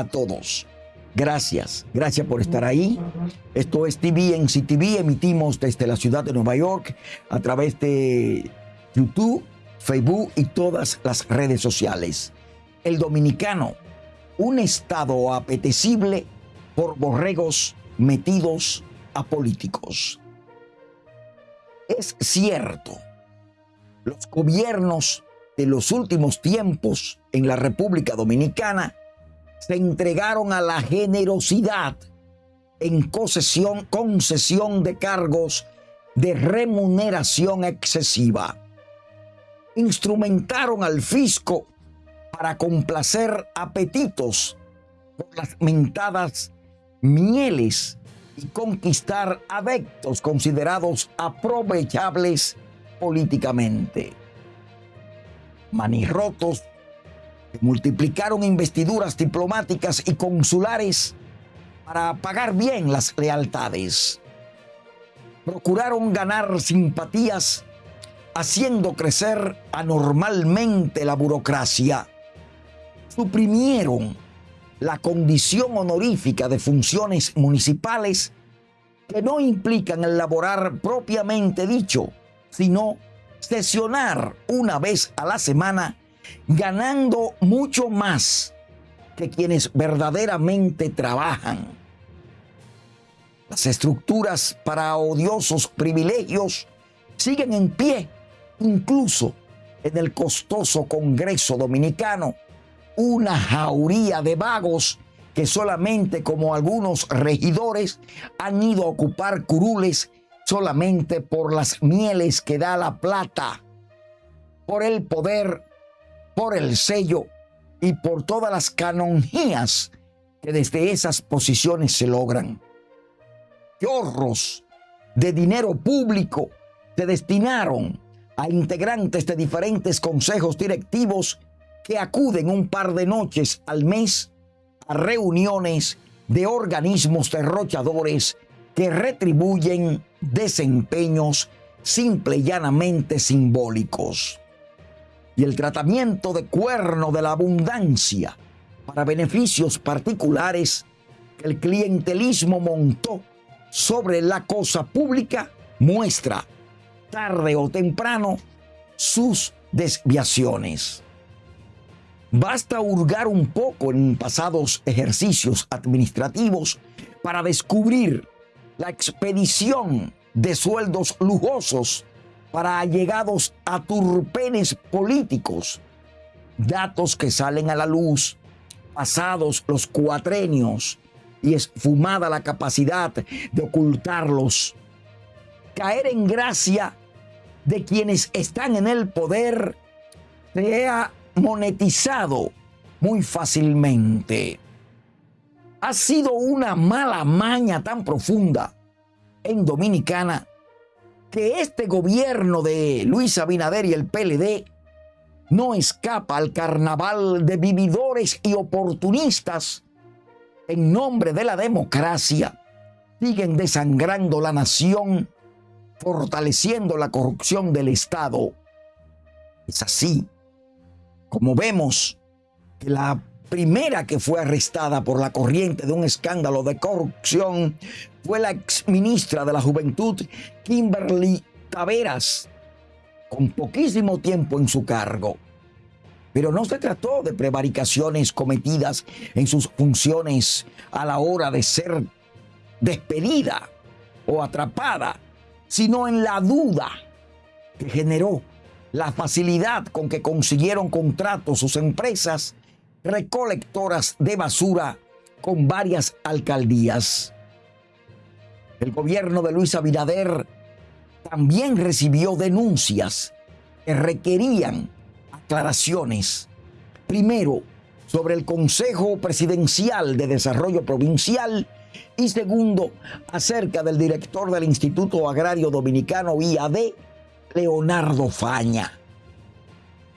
a todos. Gracias, gracias por estar ahí. Esto es TV en CTV, emitimos desde la ciudad de Nueva York a través de YouTube, Facebook y todas las redes sociales. El dominicano, un estado apetecible por borregos metidos a políticos. Es cierto, los gobiernos de los últimos tiempos en la República Dominicana se entregaron a la generosidad en concesión, de cargos de remuneración excesiva. Instrumentaron al fisco para complacer apetitos por las mentadas mieles y conquistar adeptos considerados aprovechables políticamente. Manirrotos multiplicaron investiduras diplomáticas y consulares para pagar bien las lealtades. Procuraron ganar simpatías haciendo crecer anormalmente la burocracia. Suprimieron la condición honorífica de funciones municipales que no implican elaborar propiamente dicho, sino sesionar una vez a la semana ganando mucho más que quienes verdaderamente trabajan. Las estructuras para odiosos privilegios siguen en pie, incluso en el costoso Congreso Dominicano, una jauría de vagos que solamente como algunos regidores han ido a ocupar curules solamente por las mieles que da la plata, por el poder por el sello y por todas las canonjías que desde esas posiciones se logran. Chorros de dinero público se destinaron a integrantes de diferentes consejos directivos que acuden un par de noches al mes a reuniones de organismos derrochadores que retribuyen desempeños simple y llanamente simbólicos y el tratamiento de cuerno de la abundancia para beneficios particulares que el clientelismo montó sobre la cosa pública muestra tarde o temprano sus desviaciones. Basta hurgar un poco en pasados ejercicios administrativos para descubrir la expedición de sueldos lujosos para allegados a turpenes políticos. Datos que salen a la luz pasados los cuatrenios y esfumada la capacidad de ocultarlos. Caer en gracia de quienes están en el poder se ha monetizado muy fácilmente. Ha sido una mala maña tan profunda en Dominicana que este gobierno de Luis Abinader y el PLD no escapa al carnaval de vividores y oportunistas en nombre de la democracia, siguen desangrando la nación, fortaleciendo la corrupción del Estado. Es así como vemos que la primera que fue arrestada por la corriente de un escándalo de corrupción fue la ex ministra de la Juventud, Kimberly Taveras, con poquísimo tiempo en su cargo. Pero no se trató de prevaricaciones cometidas en sus funciones a la hora de ser despedida o atrapada, sino en la duda que generó la facilidad con que consiguieron contratos sus empresas recolectoras de basura con varias alcaldías. El gobierno de Luis Abinader también recibió denuncias que requerían aclaraciones. Primero, sobre el Consejo Presidencial de Desarrollo Provincial y segundo, acerca del director del Instituto Agrario Dominicano IAD, Leonardo Faña.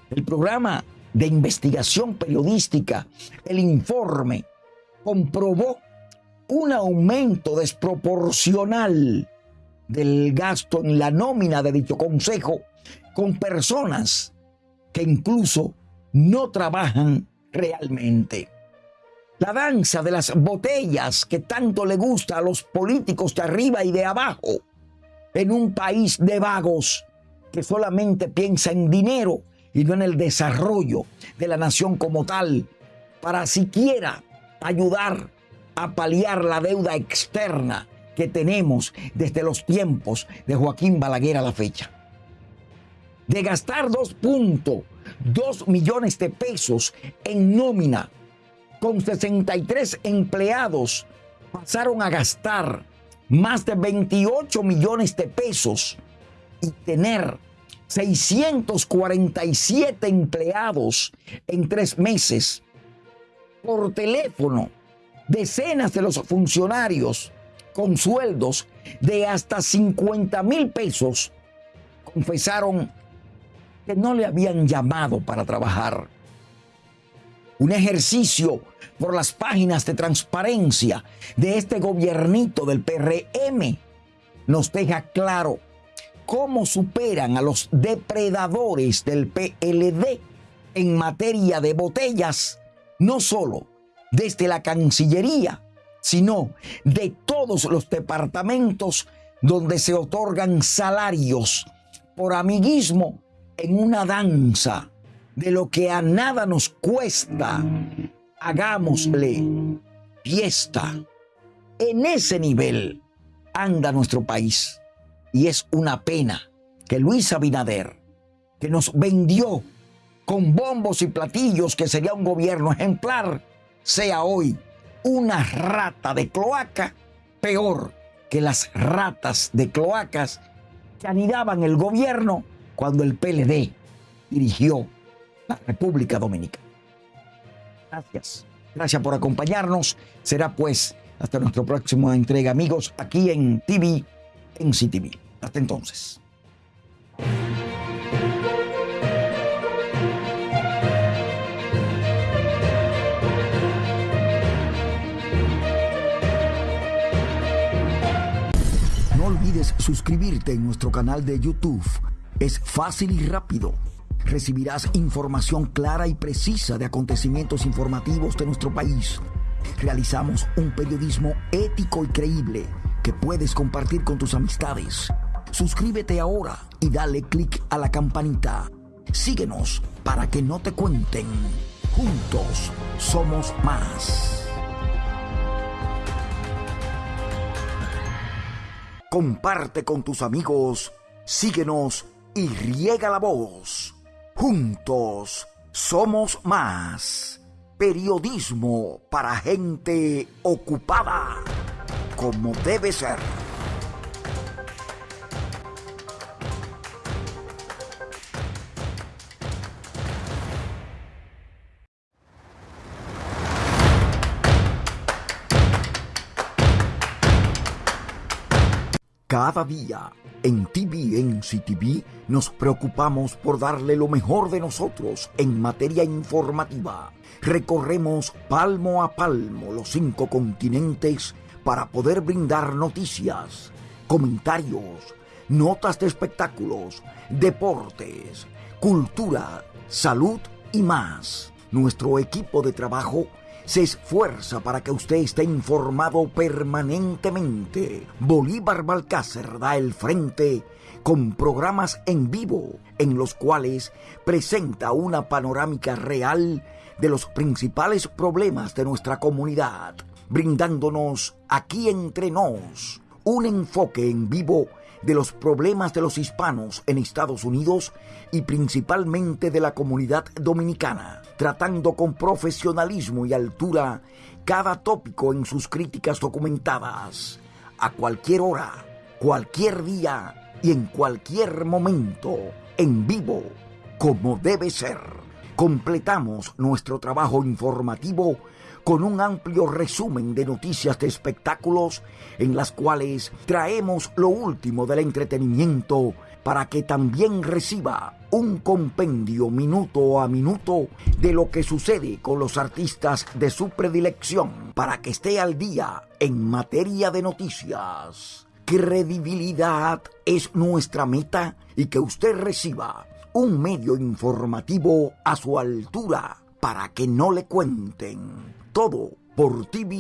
El programa de investigación periodística, el informe comprobó un aumento desproporcional del gasto en la nómina de dicho consejo con personas que incluso no trabajan realmente. La danza de las botellas que tanto le gusta a los políticos de arriba y de abajo. En un país de vagos que solamente piensa en dinero y no en el desarrollo de la nación como tal, para siquiera ayudar a paliar la deuda externa que tenemos desde los tiempos de Joaquín Balaguer a la fecha. De gastar 2.2 millones de pesos en nómina con 63 empleados, pasaron a gastar más de 28 millones de pesos y tener 647 empleados en tres meses. Por teléfono, decenas de los funcionarios con sueldos de hasta 50 mil pesos confesaron que no le habían llamado para trabajar. Un ejercicio por las páginas de transparencia de este gobiernito del PRM nos deja claro cómo superan a los depredadores del PLD en materia de botellas, no solo desde la Cancillería, sino de todos los departamentos donde se otorgan salarios por amiguismo en una danza de lo que a nada nos cuesta. Hagámosle fiesta. En ese nivel anda nuestro país. Y es una pena que Luis Abinader, que nos vendió con bombos y platillos que sería un gobierno ejemplar, sea hoy una rata de cloaca peor que las ratas de cloacas que anidaban el gobierno cuando el PLD dirigió la República Dominicana. Gracias. Gracias por acompañarnos. Será pues hasta nuestra próxima entrega, amigos, aquí en TV, en CTV. Hasta entonces. No olvides suscribirte en nuestro canal de YouTube. Es fácil y rápido. Recibirás información clara y precisa de acontecimientos informativos de nuestro país. Realizamos un periodismo ético y creíble que puedes compartir con tus amistades. Suscríbete ahora y dale clic a la campanita. Síguenos para que no te cuenten. Juntos somos más. Comparte con tus amigos, síguenos y riega la voz. Juntos somos más. Periodismo para gente ocupada, como debe ser. Cada día en TV CTV nos preocupamos por darle lo mejor de nosotros en materia informativa. Recorremos palmo a palmo los cinco continentes para poder brindar noticias, comentarios, notas de espectáculos, deportes, cultura, salud y más. Nuestro equipo de trabajo se esfuerza para que usted esté informado permanentemente. Bolívar Balcácer da el frente con programas en vivo en los cuales presenta una panorámica real de los principales problemas de nuestra comunidad, brindándonos aquí entre nos un enfoque en vivo de los problemas de los hispanos en Estados Unidos y principalmente de la comunidad dominicana, tratando con profesionalismo y altura cada tópico en sus críticas documentadas, a cualquier hora, cualquier día y en cualquier momento, en vivo, como debe ser. Completamos nuestro trabajo informativo con un amplio resumen de noticias de espectáculos en las cuales traemos lo último del entretenimiento para que también reciba un compendio minuto a minuto de lo que sucede con los artistas de su predilección para que esté al día en materia de noticias. Credibilidad es nuestra meta y que usted reciba un medio informativo a su altura para que no le cuenten todo por tvnctv.com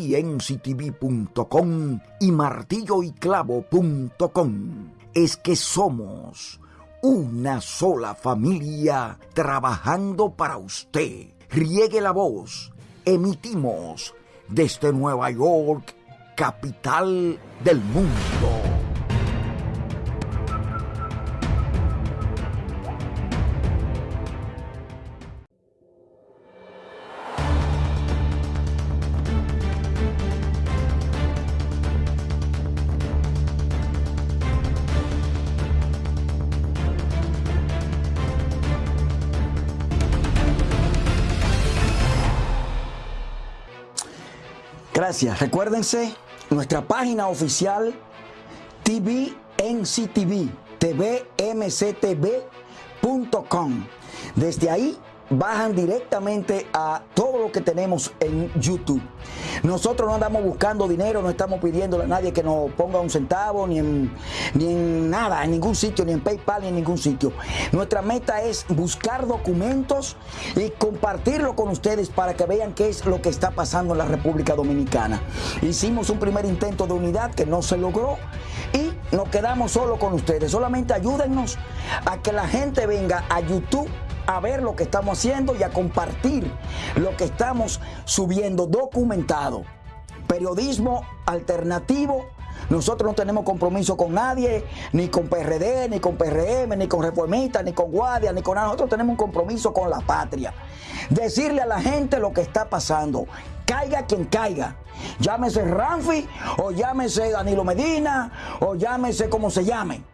y martilloyclavo.com. Es que somos una sola familia trabajando para usted. Riegue la voz. Emitimos desde Nueva York, capital del mundo. Gracias. Recuérdense nuestra página oficial tvnctv, tvmctv.com. Desde ahí bajan directamente a todo lo que tenemos en YouTube. Nosotros no andamos buscando dinero, no estamos pidiéndole a nadie que nos ponga un centavo, ni en, ni en nada, en ningún sitio, ni en PayPal, ni en ningún sitio. Nuestra meta es buscar documentos y compartirlo con ustedes para que vean qué es lo que está pasando en la República Dominicana. Hicimos un primer intento de unidad que no se logró y nos quedamos solo con ustedes. Solamente ayúdennos a que la gente venga a YouTube a ver lo que estamos haciendo y a compartir lo que estamos subiendo documentado. Periodismo alternativo. Nosotros no tenemos compromiso con nadie, ni con PRD, ni con PRM, ni con reformistas, ni con guardia, ni con nada. Nosotros tenemos un compromiso con la patria. Decirle a la gente lo que está pasando. Caiga quien caiga. Llámese Ramfi, o llámese Danilo Medina, o llámese como se llame